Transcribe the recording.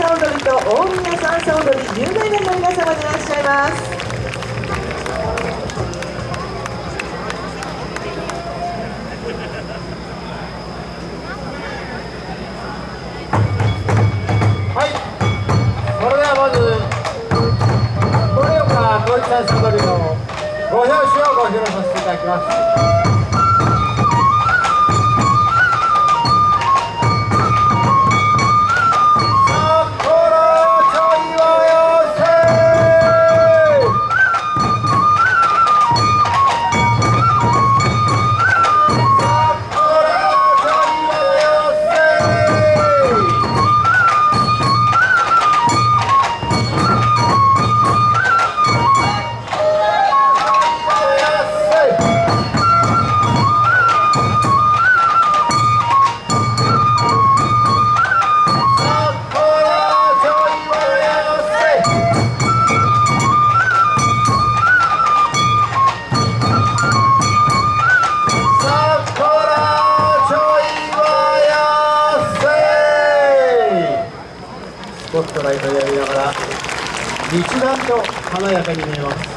さ踊りと大宮三叉踊り有名人の皆様でいらっしゃいます。はい。それではまず盛岡統一ダンス踊りのご表紙をご披露させていただきます。スポットライトをやりながら一段と華やかに見えます。